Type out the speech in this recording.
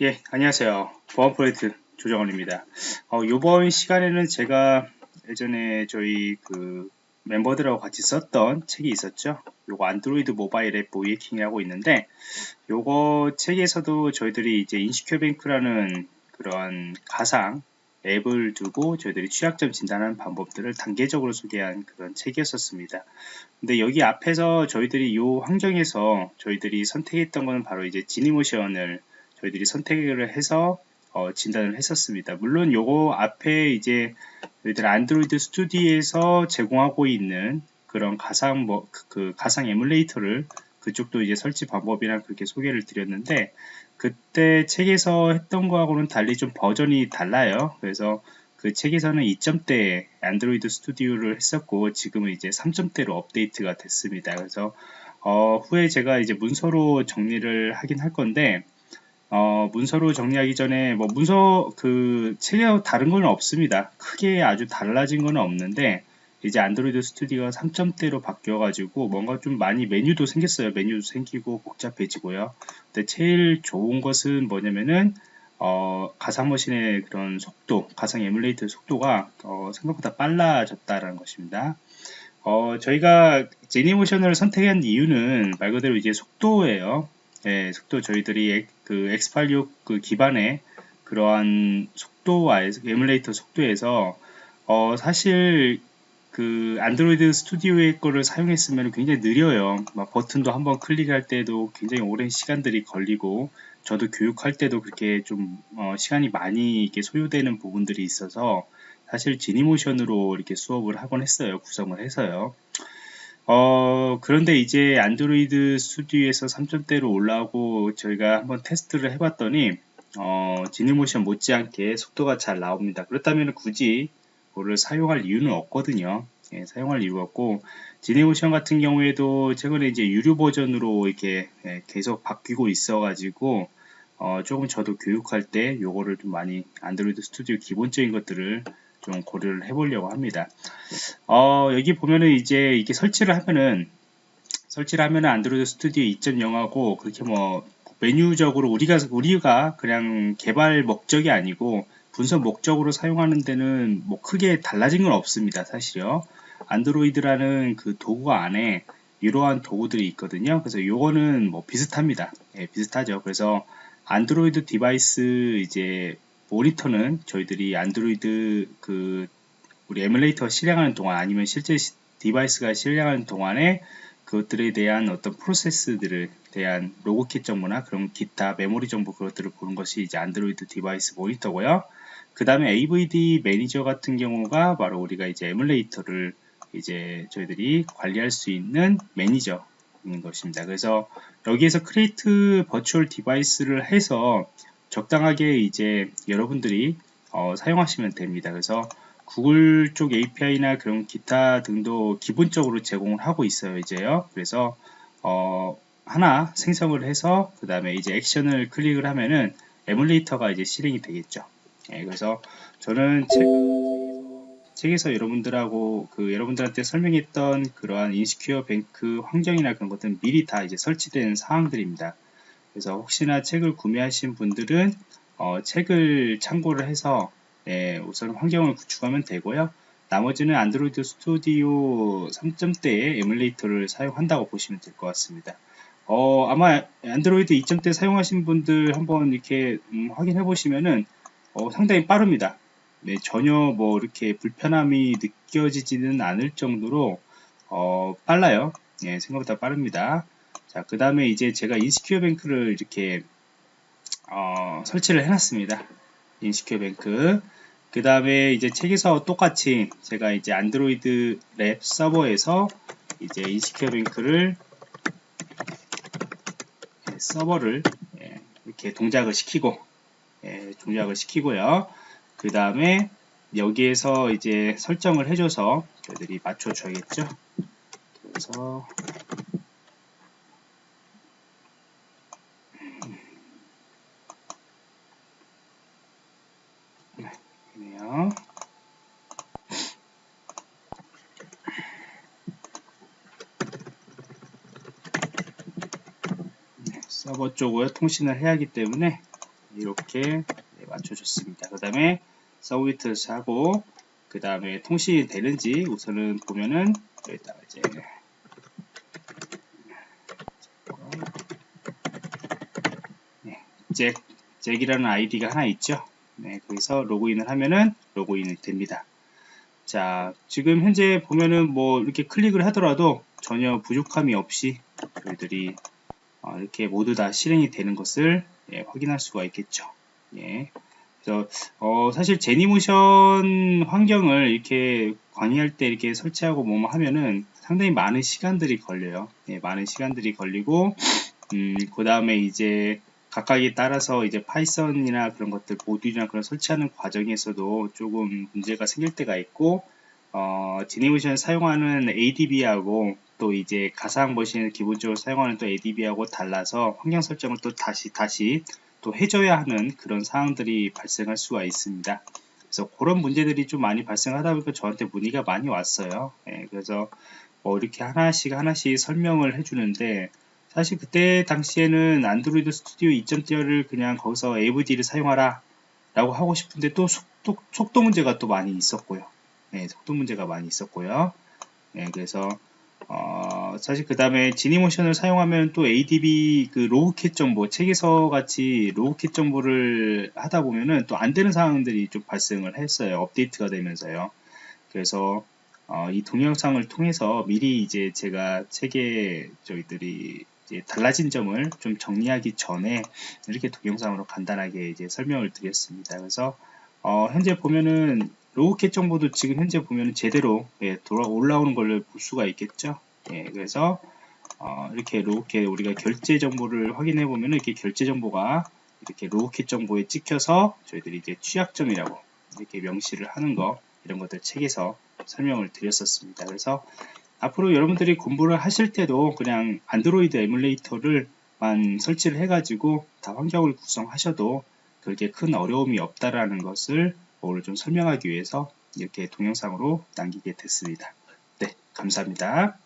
예, 안녕하세요. 보안 프로젝트 조정원입니다. 어, 이번 시간에는 제가 예전에 저희 그 멤버들하고 같이 썼던 책이 있었죠. 요거 안드로이드 모바일 앱 모이킹이라고 있는데 요거 책에서도 저희들이 이제 인시큐뱅크라는 그런 가상 앱을 두고 저희들이 취약점 진단하는 방법들을 단계적으로 소개한 그런 책이었었습니다. 근데 여기 앞에서 저희들이 이 환경에서 저희들이 선택했던 것은 바로 이제 지니모션을 저희들이 선택을 해서 어, 진단을 했었습니다. 물론 요거 앞에 이제 저희들 안드로이드 스튜디오에서 제공하고 있는 그런 가상 뭐 그 가상 에뮬레이터를 그쪽도 이제 설치 방법이랑 그렇게 소개를 드렸는데 그때 책에서 했던 거하고는 달리 좀 버전이 달라요. 그래서 그 책에서는 2점대 안드로이드 스튜디오를 했었고 지금은 이제 3점대로 업데이트가 됐습니다. 그래서 어, 후에 제가 이제 문서로 정리를 하긴 할 건데 어, 문서로 정리하기 전에 뭐 문서 그 책하고 다른 건 없습니다. 크게 아주 달라진 건 없는데 이제 안드로이드 스튜디오가 3점대로 바뀌어 가지고 뭔가 좀 많이 메뉴도 생겼어요. 메뉴도 생기고 복잡해지고요. 근데 제일 좋은 것은 뭐냐면은 어, 가상머신의 그런 속도, 가상 에뮬레이터 속도가 어, 생각보다 빨라졌다라는 것입니다. 어, 저희가 제니모션을 선택한 이유는 말 그대로 이제 속도예요. 예, 속도 저희들이 그 X86 그 기반의 그러한 속도와 에뮬레이터 속도에서 어, 사실 그 안드로이드 스튜디오의 거를 사용했으면 굉장히 느려요. 막 버튼도 한번 클릭할 때도 굉장히 오랜 시간들이 걸리고 저도 교육할 때도 그렇게 좀 어, 시간이 많이 이렇게 소요되는 부분들이 있어서 사실 지니모션으로 이렇게 수업을 하곤 했어요. 구성을 해서요. 어, 그런데 이제 안드로이드 스튜디오에서 3점대로 올라오고 저희가 한번 테스트를 해봤더니 어, 지니모션 못지않게 속도가 잘 나옵니다. 그렇다면 굳이 그거를 사용할 이유는 없거든요. 예, 사용할 이유가 없고 지니모션 같은 경우에도 최근에 이제 유료 버전으로 이렇게 예, 계속 바뀌고 있어가지고 어, 조금 저도 교육할 때 요거를 좀 많이 안드로이드 스튜디오 기본적인 것들을 좀 고려를 해보려고 합니다. 어, 여기 보면은 이제 이게 설치를 하면은 설치를 하면은 안드로이드 스튜디오 2.0하고 그렇게 뭐 메뉴적으로 우리가 우리가 그냥 개발 목적이 아니고 분석 목적으로 사용하는 데는 뭐 크게 달라진 건 없습니다. 사실요. 안드로이드라는 그 도구 안에 이러한 도구들이 있거든요. 그래서 요거는 뭐 비슷합니다. 예, 비슷하죠. 그래서 안드로이드 device 이제 모니터는 저희들이 안드로이드 그 우리 에뮬레이터가 실행하는 동안 아니면 실제 device가 실행하는 동안에 그것들에 대한 어떤 프로세스들을 대한 logcat 정보나 그런 기타 메모리 정보 그것들을 보는 것이 이제 안드로이드 device 모니터고요. 그 다음에 AVD 매니저 같은 경우가 바로 우리가 이제 에뮬레이터를 이제 저희들이 관리할 수 있는 매니저인 것입니다. 그래서 여기에서 create virtual device를 해서 적당하게 이제 여러분들이 어, 사용하시면 됩니다. 그래서 구글 쪽 API나 그런 기타 등도 기본적으로 제공을 하고 있어요. 이제요. 그래서 어, 하나 생성을 해서 그 다음에 이제 액션을 클릭을 하면은 에뮬레이터가 이제 실행이 되겠죠. 예, 그래서 저는 책, 책에서 여러분들하고 그 여러분들한테 설명했던 그러한 Insecure Bank 환경이나 그런 것들은 미리 다 이제 설치된 사항들입니다. 그래서 혹시나 책을 구매하신 분들은 어, 책을 참고를 해서 예, 우선 환경을 구축하면 되고요. 나머지는 안드로이드 스튜디오 3점대의 에뮬레이터를 사용한다고 보시면 될 것 같습니다. 어, 아마 안드로이드 2점대 사용하신 분들 한번 이렇게 음, 확인해 보시면은 어, 상당히 빠릅니다. 네, 전혀 뭐 이렇게 불편함이 느껴지지는 않을 정도로 어, 빨라요. 예, 생각보다 빠릅니다. 자, 그 다음에 이제 제가 Insecure Bank를 이렇게 어, 설치를 해놨습니다. Insecure Bank. 그 다음에 이제 책에서 똑같이 제가 이제 안드로이드 lab 서버에서 이제 Insecure Bank를 예, 서버를 예, 이렇게 동작을 시키고 예, 동작을 시키고요. 그 다음에 여기에서 이제 설정을 해줘서 저희들이 맞춰줘야겠죠. 그래서 네, 서버 쪽을 통신을 해야 하기 때문에 이렇게 네, 맞춰줬습니다. 그 다음에 서비트스 하고 그 다음에 통신이 되는지 우선은 보면은 여기다가 이제 네, 잭, 잭이라는 아이디가 하나 있죠. 네, 거기서 로그인을 하면은 로그인이 됩니다. 자, 지금 현재 보면은 뭐 이렇게 클릭을 하더라도 전혀 부족함이 없이 저희들이 어, 이렇게 모두 다 실행이 되는 것을 예, 확인할 수가 있겠죠. 예. 그래서 어, 사실 Genymotion 환경을 이렇게 강의할 때 이렇게 설치하고 뭐뭐 하면은 상당히 많은 시간들이 걸려요. 예, 많은 시간들이 걸리고 음, 그 다음에 이제 각각에 따라서 이제 파이썬이나 그런 것들 모듈이나 그런 설치하는 과정에서도 조금 문제가 생길 때가 있고 어, 지니모션 사용하는 ADB하고 또 이제 가상 머신을 기본적으로 사용하는 또 ADB하고 달라서 환경 설정을 또 다시 다시 또 해줘야 하는 그런 사항들이 발생할 수가 있습니다. 그래서 그런 문제들이 좀 많이 발생하다 보니까 저한테 문의가 많이 왔어요. 예, 그래서 뭐 이렇게 하나씩 하나씩 설명을 해주는데 사실 그때 당시에는 안드로이드 스튜디오 2.0를 그냥 거기서 AVD를 사용하라 라고 하고 싶은데 또 속도, 속도 문제가 또 많이 있었고요. 네, 속도 문제가 많이 있었고요. 네, 그래서 어, 사실 그 다음에 Genymotion을 사용하면 또 ADB 그 logcat 정보, 책에서 같이 logcat 정보를 하다 보면은 또 안 되는 상황들이 좀 발생을 했어요. 업데이트가 되면서요. 그래서 어, 이 동영상을 통해서 미리 이제 제가 책에 저희들이 달라진 점을 좀 정리하기 전에 이렇게 동영상으로 간단하게 이제 설명을 드렸습니다. 그래서 어, 현재 보면은 logcat 정보도 지금 현재 보면은 제대로 예, 돌아 올라오는 걸 볼 수가 있겠죠. 예, 그래서 어, 이렇게 logcat 우리가 결제 정보를 확인해 보면은 이렇게 결제 정보가 이렇게 logcat 정보에 찍혀서 저희들이 이제 취약점이라고 이렇게 명시를 하는 거 이런 것들 책에서 설명을 드렸었습니다. 그래서 앞으로 여러분들이 공부를 하실 때도 그냥 안드로이드 에뮬레이터를만 설치를 해가지고 다 환경을 구성하셔도 그렇게 큰 어려움이 없다라는 것을 오늘 좀 설명하기 위해서 이렇게 동영상으로 남기게 됐습니다. 네, 감사합니다.